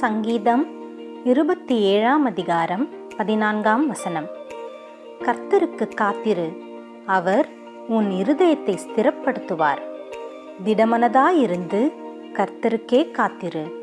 சங்கீதம் இருபத்தி ஏழாம் அதிகாரம் பதினான்காம் வசனம். கர்த்தருக்கு காத்திரு அவர் உன் இருதயத்தை ஸ்திரப்படுத்துவார். திடமனதாயிருந்து கர்த்தருக்கே காத்திரு.